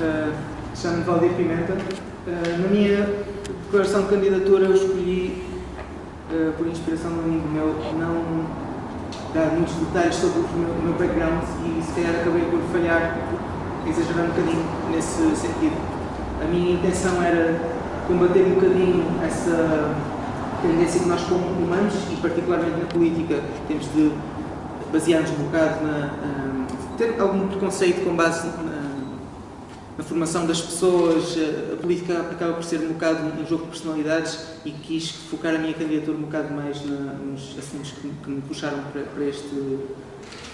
Uh, Chamo-me Valdir Pimenta. Uh, na minha declaração de candidatura eu escolhi, uh, por inspiração de um amigo meu, não dar muitos detalhes sobre o meu, o meu background e se calhar acabei por falhar, exagerar um bocadinho nesse sentido. A minha intenção era combater um bocadinho essa tendência que nós como humanos, e particularmente na política, temos de basear-nos um bocado na... ter algum preconceito com base na, na formação das pessoas, a política acaba por ser um bocado um jogo de personalidades e quis focar a minha candidatura um bocado mais na, nos assuntos que, que, me puxaram para, para este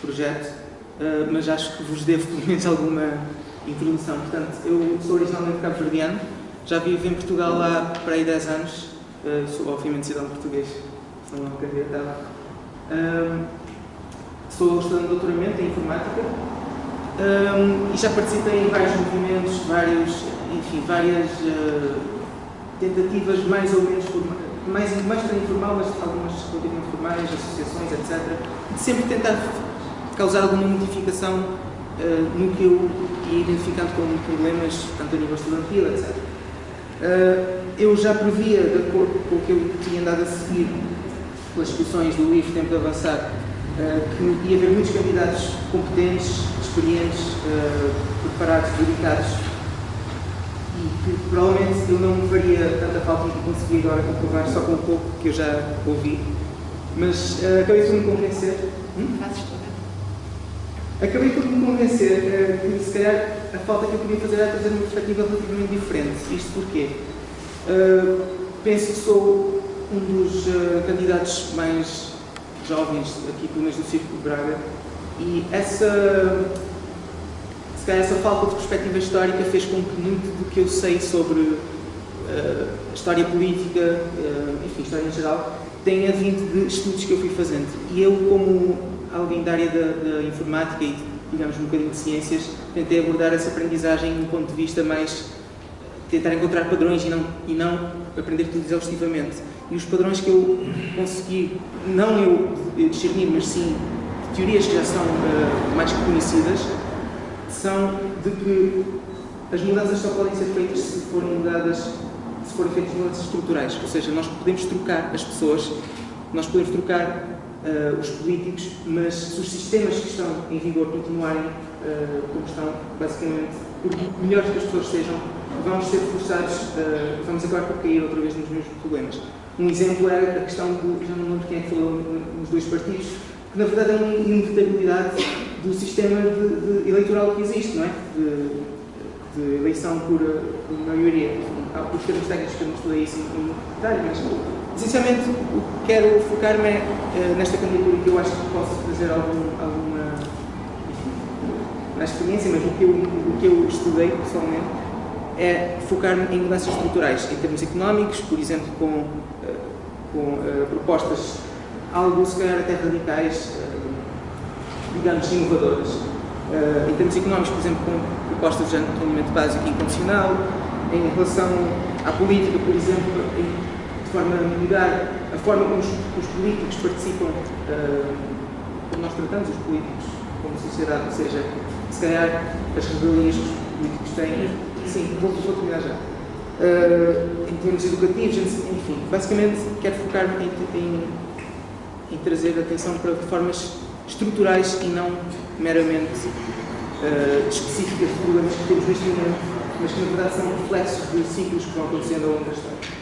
projeto, uh, mas acho que vos devo pelo menos alguma introdução. Portanto, eu sou originalmente cabo-verdiano, já vivo em Portugal há para aí 10 anos, uh, sou obviamente cidadão português, sou uma candidatada. Uh, sou estudante de doutoramento em informática um, e já participei em vários movimentos, vários, enfim, várias uh, tentativas mais ou menos formais, mais, mais para informal, mas algumas relativamente formais, associações, etc. Sempre tentar causar alguma modificação uh, no que eu ia identificando como problemas, tanto a nível estudantil, etc. Uh, eu já previa, de acordo com o que eu tinha andado a seguir pelas discussões do livro Tempo de Avançar, que ia haver muitos candidatos competentes, experientes, uh, preparados, dedicados e que provavelmente eu não me faria tanta falta de conseguir agora comprovar só com um pouco que eu já ouvi, mas uh, acabei por me convencer. Hum? Acabei por me convencer uh, que se calhar a falta que eu podia fazer era trazer uma perspectiva relativamente diferente. Isto porquê? Uh, penso que sou um dos candidatos mais jovens aqui pelo menos do Círculo de Braga e essa se calhar essa falta de perspectiva histórica fez com que muito do que eu sei sobre uh, história política, uh, enfim, história em geral, tenha vindo de estudos que eu fui fazendo. E eu, como alguém da área da, da informática e, digamos, um bocadinho de ciências, tentei abordar essa aprendizagem de um ponto de vista mais tentar encontrar padrões e não, e não aprender tudo exaustivamente. E os padrões que eu consegui, não eu discernir, mas sim teorias que já são uh, mais conhecidas, são de que as mudanças só podem ser feitas se forem mudadas, se forem feitas mudanças estruturais, ou seja, nós podemos trocar as pessoas, nós podemos trocar uh, os políticos, mas se os sistemas que estão em vigor continuarem uh, como estão, basicamente, por melhores que as pessoas sejam, vamos ser forçados, uh, vamos acabar por cair outra vez nos mesmos problemas. Um exemplo é a questão do, já não lembro quem é que falou nos dois partidos, que na verdade é uma inevitabilidade do sistema de, de eleitoral que existe, não é? De, de eleição por, por maioria. Há os termos técnicos que eu não estudei isso em detalhe, mas essencialmente o que quero focar-me é eh, nesta candidatura que eu acho que posso trazer algum, alguma na experiência, mas o que eu, o que eu estudei pessoalmente é focar-me em mudanças estruturais, em termos económicos, por exemplo, com, eh, com uh, propostas algo se calhar até radicais, uh, digamos, inovadoras. Uh, em termos económicos, por exemplo, com propostas de rendimento básico incondicional, em relação à política, por exemplo, em, de forma a mudar a forma como os, os políticos participam, como nós tratamos os políticos como sociedade, ou seja, se calhar as rebelias que os políticos têm Sim, vou, vou terminar já. Uh, em termos educativos, enfim, basicamente quero focar-me em, em, em, trazer atenção para formas estruturais e não meramente uh, específicas de problemas que temos neste momento, mas que na verdade são reflexos de ciclos que vão acontecendo ao longo da história.